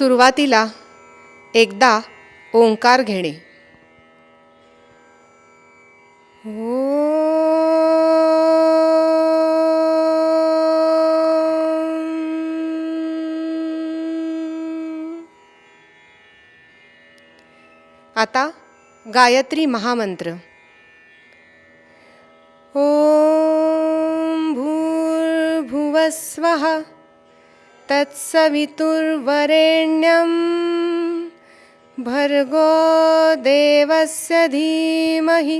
सुरुवातीला एकदा ओंकार घेणे. आता गायत्री महामंत्र. ॐ भूर्भुवस्वः तत्सवितुर्वरेण्यं भर्गो देवस्य धीमहि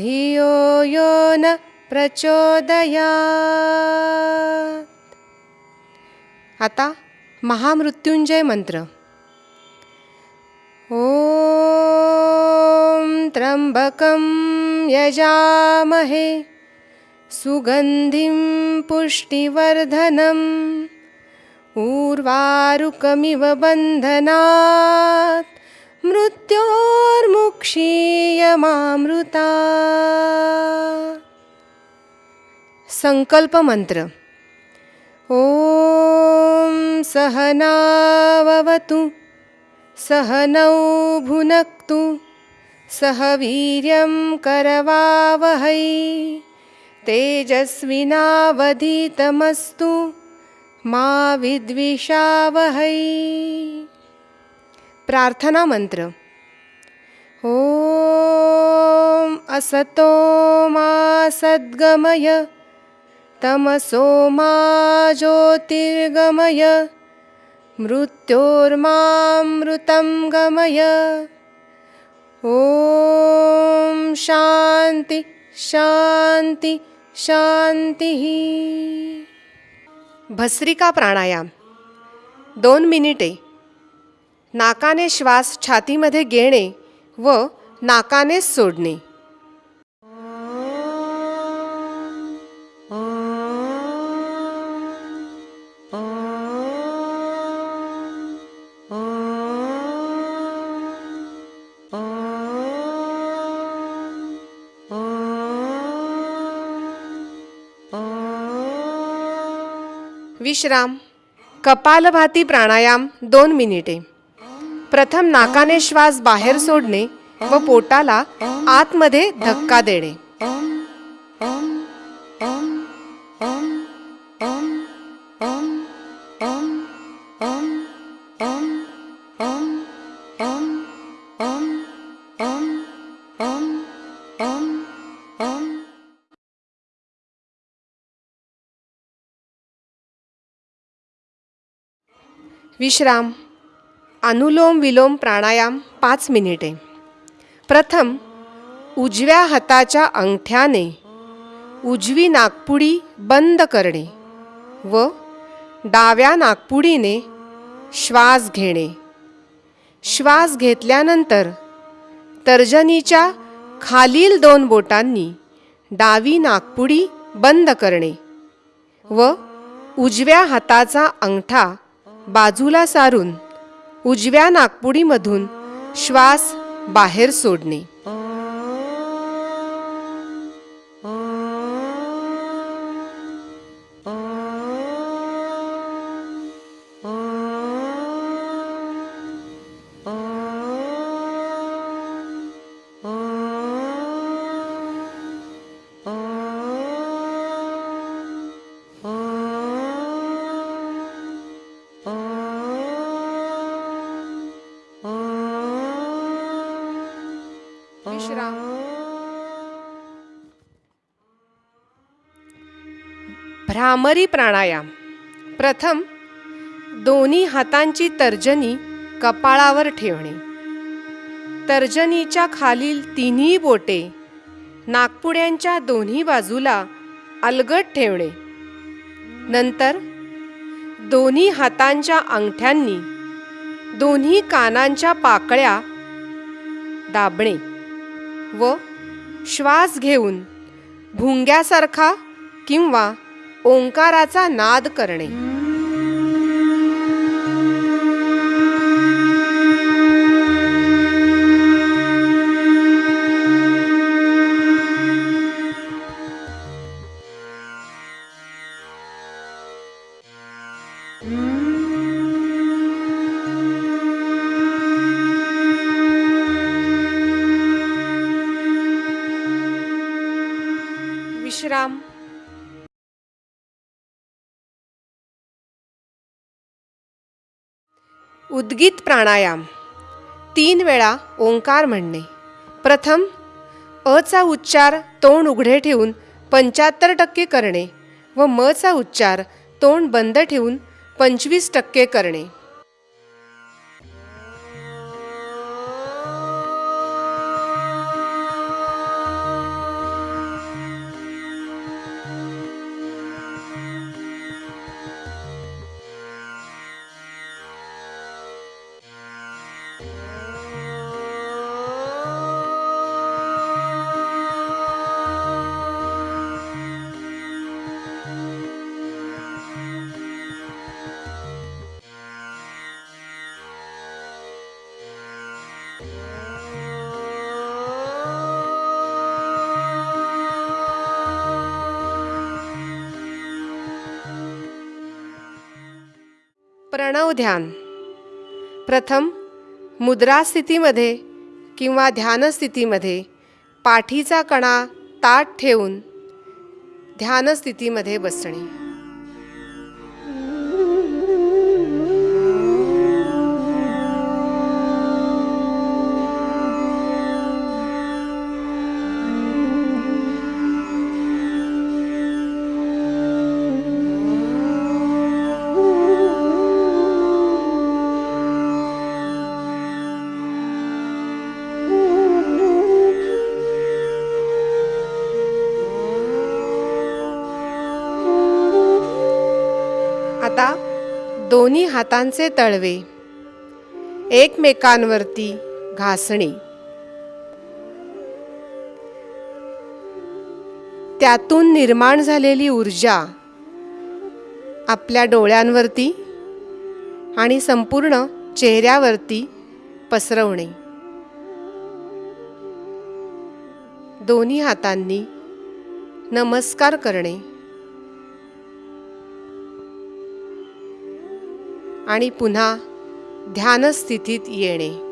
धियो यो न प्रचोदयात्। आता महामृत्युंजय मंत्र ॐ त्र्यम्बकं यजामहे सुगन्धिं पुष्टिवर्धनम् ऊर्वारुकमिव बन्धनात् मृत्योर्मुक्षीयमामृता संकल्पमंत्र ॐ सहनाववतु सहनौ भुनक्तु सह वीर्यं करवावहै तेजस्विनावधीतमस्तु मा विद्विषावहै। प्रार्थना मंत्र। ॐ असतो मा सद्गमय तमसो मा ज्योतिर्गमय मृत्योर्मामृतं गमय। ॐ शान्ति शान्ति शान्तिः भस्रिका प्राणायाम. दोन मिनिटे. नाकाने श्वास छातीमध्ये घेणे व नाकानेच सोडणे. विश्राम. कपालभाती प्राणायाम दोन मिनिटे. प्रथम नाकाने श्वास बाहेर सोडणे व पोटाला आतमध्ये धक्का देणे. विश्राम अनुलोम विलोम प्राणायाम पाच मिनिटे. प्रथम उजव्या हाताच्या अंगठ्याने उजवी नाकपुडी बंद करणे व डाव्या नाकपुडीने श्वास घेणे. श्वास घेतल्यानंतर तर्जनीच्या खालील दोन बोटांनी डावी नाकपुडी बंद करणे व उजव्या हाताचा अंगठा बाजूला सारून उजव्या नागपुडीमधून श्वास बाहेर सोडणे. भ्रामरी प्राणायाम. प्रथम दोन्ही हातांची तर्जनी कपाळावर ठेवणे. तर्जनीच्या खालील तिन्ही बोटे नागपुड्यांच्या दोन्ही बाजूला अलगट ठेवणे. नंतर दोन्ही हातांच्या अंगठ्यांनी दोन्ही कानांच्या पाकळ्या दाबणे व श्वास घेऊन भुंग्यासारखा किंवा ओंकाराचा नाद करणे. उद्गीत प्राणायाम. तीन वेळा ओंकार म्हणणे. प्रथम अचा उच्चार तोंड उघडे ठेवून पंच्याहत्तर टक्के करणे व मचा उच्चार तोंड बंद ठेवून पंचवीस टक्के करणे. प्रणव ध्यान। प्रथम मुद्रास्थितीमध्ये किंवा ध्यानस्थितीमध्ये पाठीचा कणा ताट ठेवून ध्यानस्थितीमध्ये बसणे. दोन्ही हातांचे तळवे. एकमेकांवरती घासणे. त्यातून निर्माण झालेली ऊर्जा आपल्या डोळ्यांवरती आणि संपूर्ण चेहऱ्यावरती पसरवणे. दोन्ही हातांनी नमस्कार करणे. आणि पुन्हा ध्यानस्थितीत येणे.